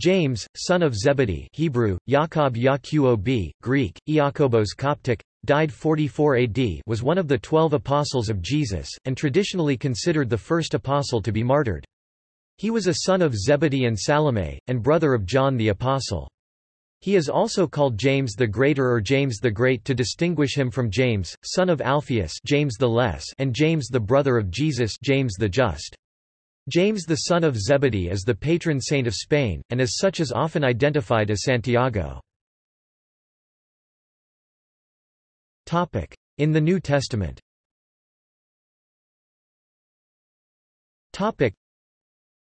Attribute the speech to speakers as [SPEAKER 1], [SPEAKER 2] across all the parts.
[SPEAKER 1] James, son of Zebedee Hebrew, Yaakov Greek, Iakobos Coptic, died 44 AD was one of the twelve apostles of Jesus, and traditionally considered the first apostle to be martyred. He was a son of Zebedee and Salome, and brother of John the Apostle. He is also called James the Greater or James the Great to distinguish him from James, son of Alphaeus James the Less and James the brother of Jesus James the Just. James the son of Zebedee is the patron saint of Spain, and as such is often identified as Santiago. In the New Testament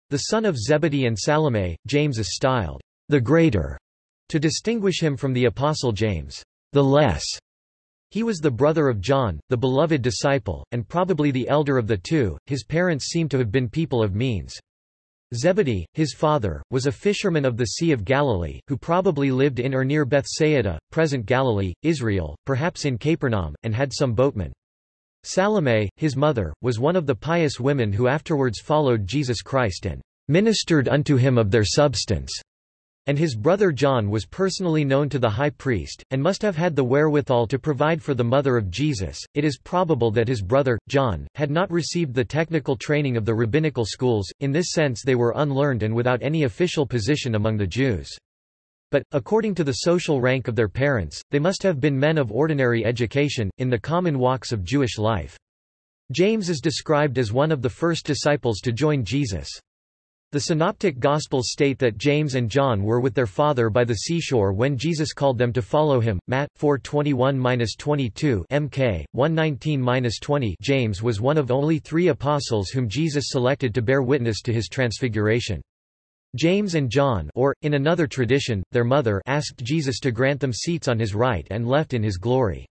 [SPEAKER 1] The son of Zebedee and Salome, James is styled, the Greater, to distinguish him from the Apostle James, the Less. He was the brother of John, the beloved disciple, and probably the elder of the two. His parents seem to have been people of means. Zebedee, his father, was a fisherman of the Sea of Galilee, who probably lived in or near Bethsaida, present Galilee, Israel, perhaps in Capernaum, and had some boatmen. Salome, his mother, was one of the pious women who afterwards followed Jesus Christ and ministered unto him of their substance. And his brother John was personally known to the high priest, and must have had the wherewithal to provide for the mother of Jesus. It is probable that his brother, John, had not received the technical training of the rabbinical schools, in this sense they were unlearned and without any official position among the Jews. But, according to the social rank of their parents, they must have been men of ordinary education, in the common walks of Jewish life. James is described as one of the first disciples to join Jesus. The Synoptic Gospels state that James and John were with their father by the seashore when Jesus called them to follow him. Matt 4:21-22 MK 119-20 James was one of only 3 apostles whom Jesus selected to bear witness to his transfiguration. James and John or, in another tradition, their mother asked Jesus to grant them seats on his right and left in his glory.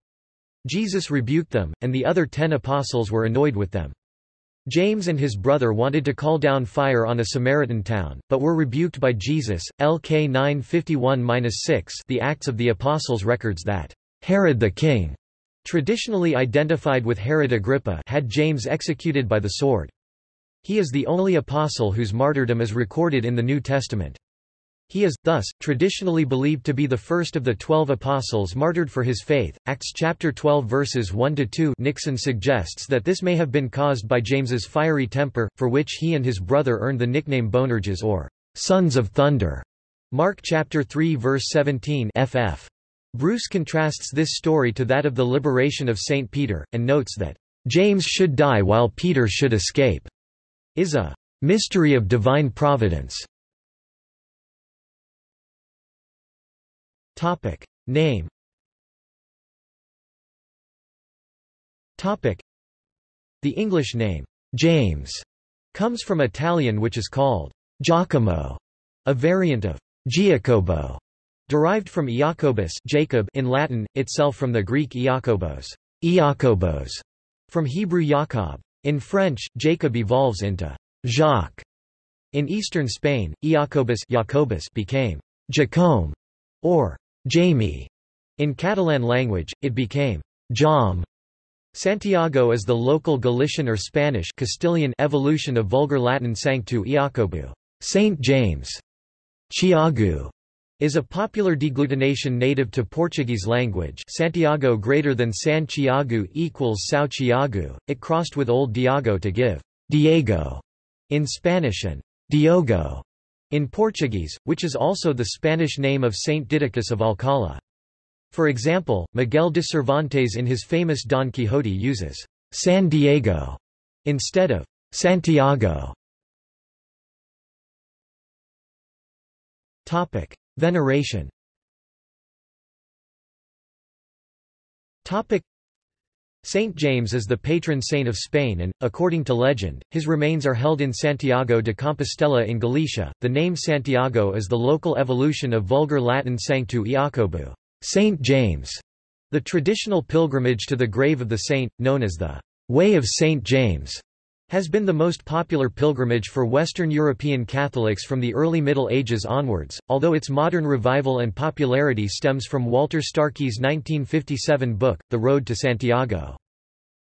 [SPEAKER 1] Jesus rebuked them, and the other ten apostles were annoyed with them. James and his brother wanted to call down fire on a Samaritan town, but were rebuked by Jesus. LK 951-6 The Acts of the Apostles records that Herod the king, traditionally identified with Herod Agrippa, had James executed by the sword. He is the only apostle whose martyrdom is recorded in the New Testament. He is, thus, traditionally believed to be the first of the twelve apostles martyred for his faith. Acts chapter 12 verses 1-2 Nixon suggests that this may have been caused by James's fiery temper, for which he and his brother earned the nickname Boanerges or sons of thunder. Mark chapter 3 verse 17 ff. Bruce contrasts this story to that of the liberation of St. Peter, and notes that, "...James should die while Peter should escape," is a mystery of divine providence. Topic. Name Topic. The English name, James, comes from Italian which is called Giacomo, a variant of Giacobo, derived from Iacobus Jacob in Latin, itself from the Greek Iakobos, Iakobos, from Hebrew Jacob. In French, Jacob evolves into Jacques. In eastern Spain, Iacobus Jacobus became Jacome, or Jamie. In Catalan language, it became Jaume. Santiago is the local Galician or Spanish Castilian evolution of Vulgar Latin Sanctu Iacobu, Saint James. Tiago is a popular deglutination native to Portuguese language Santiago greater than San Tiago equals Sao Tiago. It crossed with Old Diago to give Diego in Spanish and Diogo in Portuguese, which is also the Spanish name of Saint Didacus of Alcala. For example, Miguel de Cervantes in his famous Don Quixote uses San Diego instead of Santiago. Topic: Veneration. Topic: Saint James is the patron saint of Spain and, according to legend, his remains are held in Santiago de Compostela in Galicia. The name Santiago is the local evolution of Vulgar Latin Sanctu Iacobu, Saint James, the traditional pilgrimage to the grave of the saint, known as the Way of Saint James, has been the most popular pilgrimage for Western European Catholics from the early Middle Ages onwards, although its modern revival and popularity stems from Walter Starkie's 1957 book, The Road to Santiago.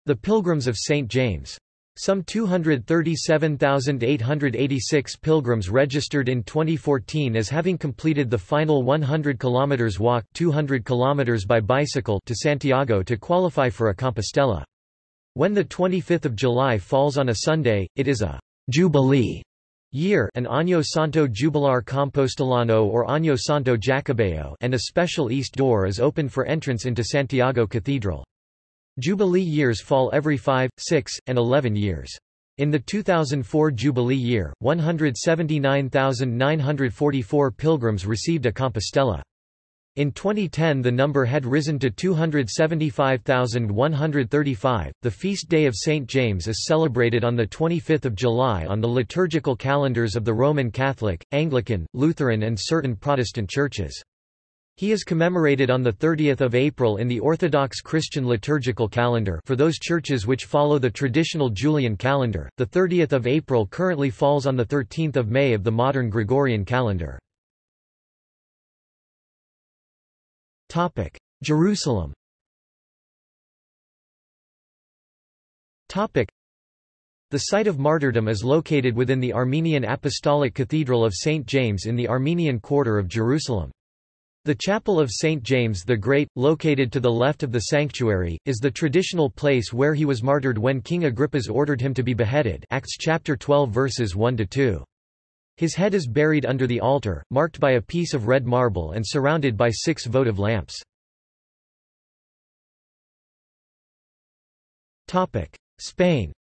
[SPEAKER 1] The Pilgrims of St. James. Some 237,886 pilgrims registered in 2014 as having completed the final 100 km walk 200 km by bicycle to Santiago to qualify for a Compostela. When the 25th of July falls on a Sunday, it is a Jubilee year an Año Santo Jubilar Compostelano or Año Santo Jacobeo and a special east door is opened for entrance into Santiago Cathedral. Jubilee years fall every 5, 6, and 11 years. In the 2004 Jubilee year, 179,944 pilgrims received a Compostela. In 2010 the number had risen to 275,135. The feast day of St. James is celebrated on the 25th of July on the liturgical calendars of the Roman Catholic, Anglican, Lutheran and certain Protestant churches. He is commemorated on the 30th of April in the Orthodox Christian liturgical calendar for those churches which follow the traditional Julian calendar. The 30th of April currently falls on the 13th of May of the modern Gregorian calendar. Topic: Jerusalem. Topic: The site of martyrdom is located within the Armenian Apostolic Cathedral of St. James in the Armenian quarter of Jerusalem. The Chapel of St. James the Great, located to the left of the sanctuary, is the traditional place where he was martyred when King Agrippas ordered him to be beheaded Acts chapter 12 verses 1-2. His head is buried under the altar, marked by a piece of red marble and surrounded by six votive lamps. Spain.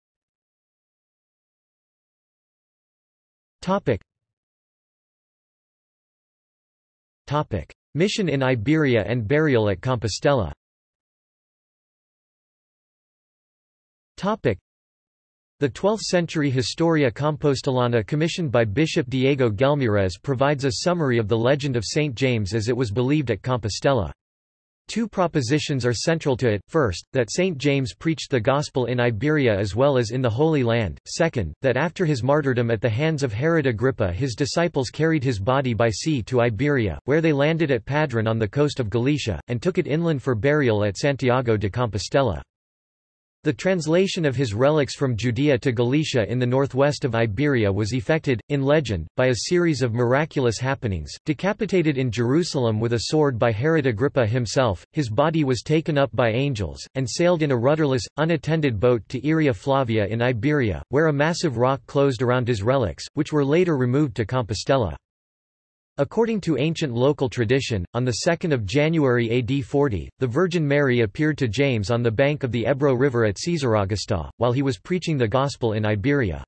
[SPEAKER 1] Mission in Iberia and burial at Compostela The 12th-century Historia Compostelana commissioned by Bishop Diego Gelmírez provides a summary of the legend of St. James as it was believed at Compostela. Two propositions are central to it, first, that St. James preached the Gospel in Iberia as well as in the Holy Land, second, that after his martyrdom at the hands of Herod Agrippa his disciples carried his body by sea to Iberia, where they landed at Padron on the coast of Galicia, and took it inland for burial at Santiago de Compostela. The translation of his relics from Judea to Galicia in the northwest of Iberia was effected, in legend, by a series of miraculous happenings. Decapitated in Jerusalem with a sword by Herod Agrippa himself, his body was taken up by angels, and sailed in a rudderless, unattended boat to Iria Flavia in Iberia, where a massive rock closed around his relics, which were later removed to Compostela. According to ancient local tradition, on 2 January AD 40, the Virgin Mary appeared to James on the bank of the Ebro River at Caesaraugusta, while he was preaching the Gospel in Iberia.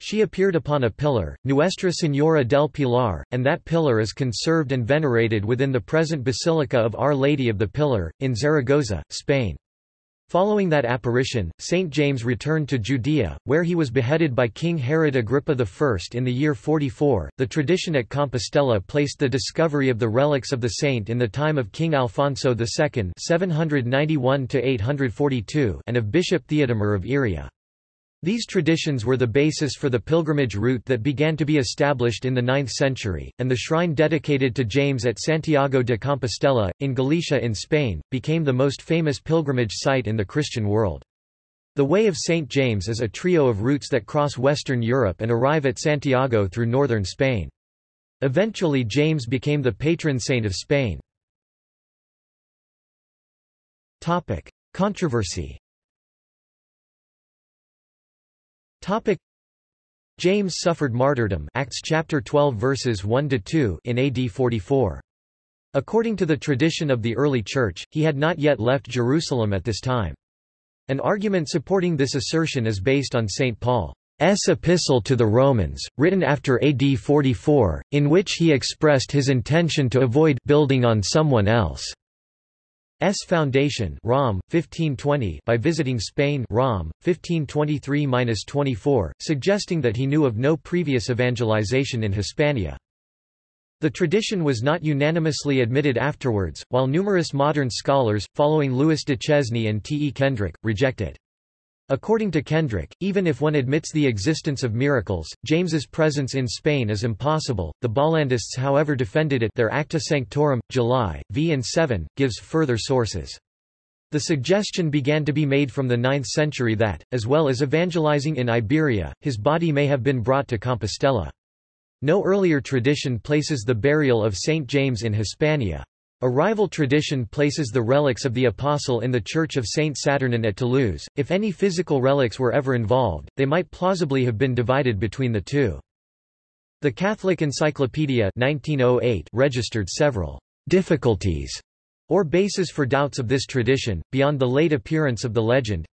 [SPEAKER 1] She appeared upon a pillar, Nuestra Señora del Pilar, and that pillar is conserved and venerated within the present Basilica of Our Lady of the Pillar, in Zaragoza, Spain. Following that apparition, St. James returned to Judea, where he was beheaded by King Herod Agrippa I in the year 44. The tradition at Compostela placed the discovery of the relics of the saint in the time of King Alfonso II (791 842) and of Bishop Theodomir of Iria. These traditions were the basis for the pilgrimage route that began to be established in the 9th century, and the shrine dedicated to James at Santiago de Compostela, in Galicia in Spain, became the most famous pilgrimage site in the Christian world. The Way of St. James is a trio of routes that cross Western Europe and arrive at Santiago through northern Spain. Eventually James became the patron saint of Spain. Controversy Topic James suffered martyrdom Acts chapter 12 verses 1 to 2 in AD 44. According to the tradition of the early church, he had not yet left Jerusalem at this time. An argument supporting this assertion is based on St. Paul's epistle to the Romans, written after AD 44, in which he expressed his intention to avoid building on someone else. S foundation Rom 1520 by visiting Spain Rom 1523-24 suggesting that he knew of no previous evangelization in Hispania The tradition was not unanimously admitted afterwards while numerous modern scholars following Louis Duchesne and T. E. Kendrick reject it According to Kendrick, even if one admits the existence of miracles, James's presence in Spain is impossible. The Bollandists however defended it their Acta Sanctorum, July, v and 7, gives further sources. The suggestion began to be made from the 9th century that, as well as evangelizing in Iberia, his body may have been brought to Compostela. No earlier tradition places the burial of Saint James in Hispania. A rival tradition places the relics of the Apostle in the Church of Saint Saturnin at Toulouse. If any physical relics were ever involved, they might plausibly have been divided between the two. The Catholic Encyclopedia 1908 registered several difficulties or bases for doubts of this tradition, beyond the late appearance of the legend.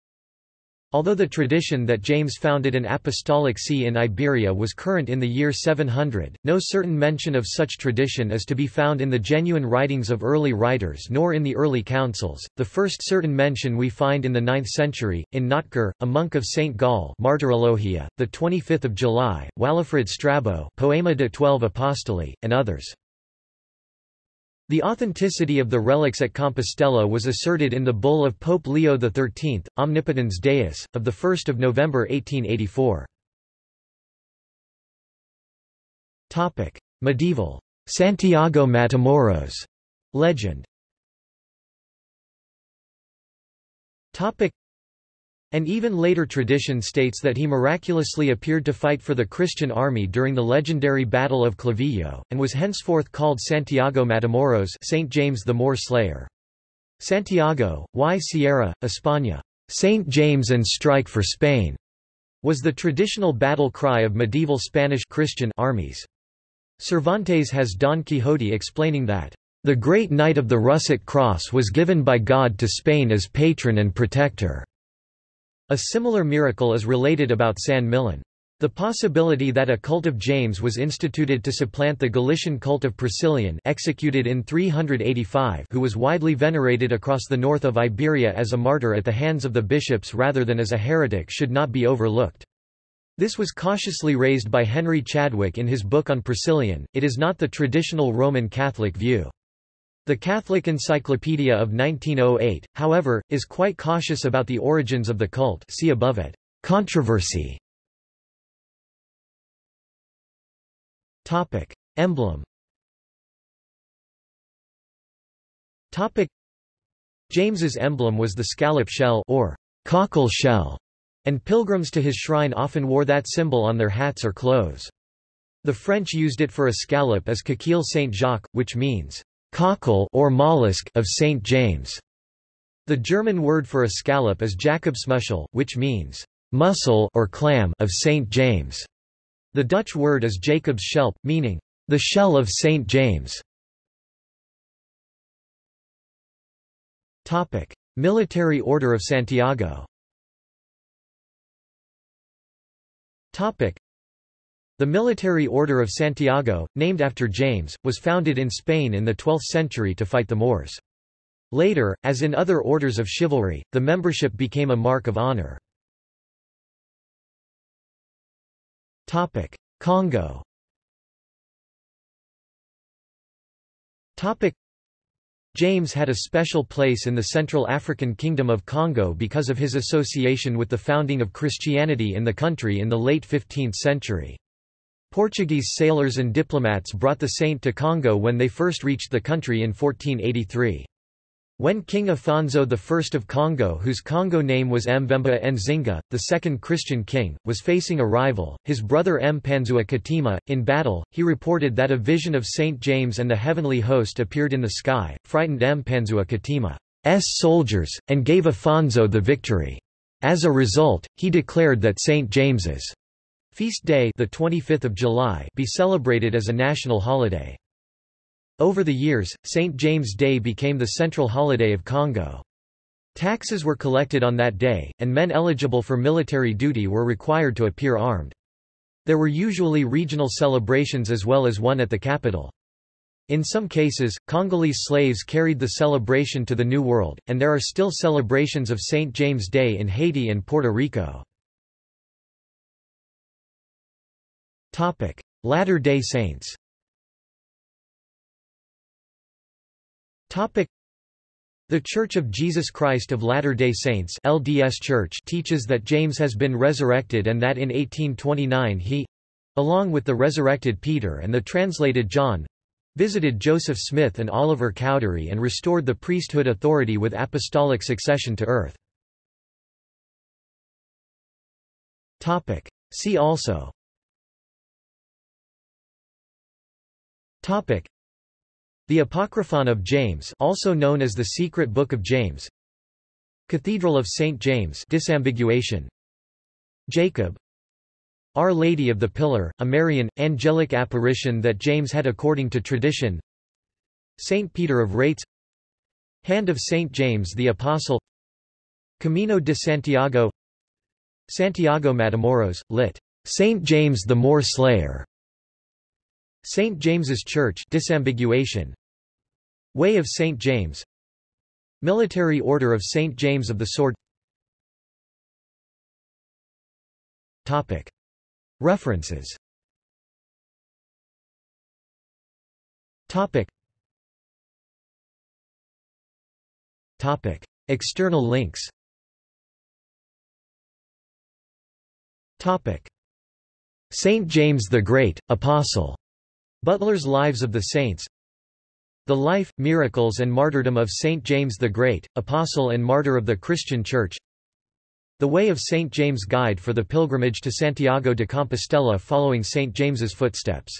[SPEAKER 1] Although the tradition that James founded an apostolic see in Iberia was current in the year 700, no certain mention of such tradition is to be found in the genuine writings of early writers nor in the early councils. The first certain mention we find in the 9th century, in Notker, a monk of St. Gall Martyrologia, the 25th of July, Walafrid Strabo Poema de Twelve Apostoli, and others. The authenticity of the relics at Compostela was asserted in the bull of Pope Leo XIII, Omnipotens Deus, of 1 November 1884. Medieval. Santiago Matamoros. Legend an even later tradition states that he miraculously appeared to fight for the Christian army during the legendary Battle of Clavijo, and was henceforth called Santiago Matamoros Saint James the Moor Slayer. Santiago, y cierra, España, Saint James and strike for Spain, was the traditional battle cry of medieval Spanish Christian armies. Cervantes has Don Quixote explaining that, "...the great knight of the russet cross was given by God to Spain as patron and protector." A similar miracle is related about San Millán. The possibility that a cult of James was instituted to supplant the Galician cult of Priscillian executed in 385 who was widely venerated across the north of Iberia as a martyr at the hands of the bishops rather than as a heretic should not be overlooked. This was cautiously raised by Henry Chadwick in his book on Priscillian, it is not the traditional Roman Catholic view. The Catholic Encyclopedia of 1908, however, is quite cautious about the origins of the cult see above it. Controversy Topic. Emblem Topic. James's emblem was the scallop shell or cockle shell, and pilgrims to his shrine often wore that symbol on their hats or clothes. The French used it for a scallop as Coquille Saint-Jacques, which means cockle or mollusk of St. James. The German word for a scallop is Jakobsmuschel, which means mussel or clam of St. James. The Dutch word is Jakobsschelp, meaning the shell of St. James. Topic: Military Order of Santiago. Topic: the Military Order of Santiago, named after James, was founded in Spain in the 12th century to fight the Moors. Later, as in other orders of chivalry, the membership became a mark of honor. Congo James had a special place in the Central African Kingdom of Congo because of his association with the founding of Christianity in the country in the late 15th century. Portuguese sailors and diplomats brought the saint to Congo when they first reached the country in 1483. When King Afonso I of Congo whose Congo name was Mvemba Nzinga, the second Christian king, was facing a rival, his brother Mpanzua Katima, in battle, he reported that a vision of St. James and the heavenly host appeared in the sky, frightened Mpanzua Katima's soldiers, and gave Afonso the victory. As a result, he declared that St. James's Feast day the 25th of July be celebrated as a national holiday. Over the years, St. James Day became the central holiday of Congo. Taxes were collected on that day, and men eligible for military duty were required to appear armed. There were usually regional celebrations as well as one at the capital. In some cases, Congolese slaves carried the celebration to the New World, and there are still celebrations of St. James Day in Haiti and Puerto Rico. Latter-day Saints. The Church of Jesus Christ of Latter-day Saints LDS Church teaches that James has been resurrected and that in 1829 he—along with the resurrected Peter and the translated John, visited Joseph Smith and Oliver Cowdery and restored the priesthood authority with apostolic succession to earth. See also Topic The Apocryphon of James also known as the Secret Book of James Cathedral of St. James disambiguation Jacob Our Lady of the Pillar, a Marian, angelic apparition that James had according to tradition St. Peter of Rates Hand of St. James the Apostle Camino de Santiago Santiago Matamoros, lit. St. James the Moor Slayer St. James's Church disambiguation Way of St. James Military Order of St. James of the Sword Topic. References Topic. Topic. External links Topic. Saint James the Great, Apostle Butler's Lives of the Saints The Life, Miracles and Martyrdom of Saint James the Great, Apostle and Martyr of the Christian Church The Way of Saint James Guide for the Pilgrimage to Santiago de Compostela following Saint James's footsteps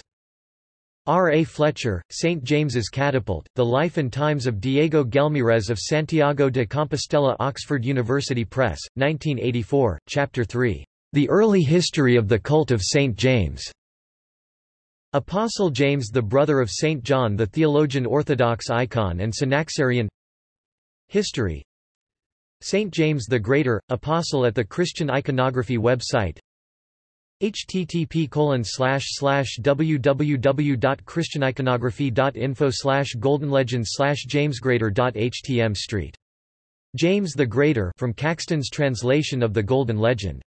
[SPEAKER 1] R. A. Fletcher, St. James's Catapult, The Life and Times of Diego Gelmírez of Santiago de Compostela Oxford University Press, 1984, Chapter 3. The Early History of the Cult of St. James. Apostle James the brother of St. John the theologian Orthodox icon and Synaxarion History St. James the Greater, Apostle at the Christian Iconography website http www.christianiconography.info goldenlegend jamesgreater.htm street James the Greater from Caxton's translation of the Golden Legend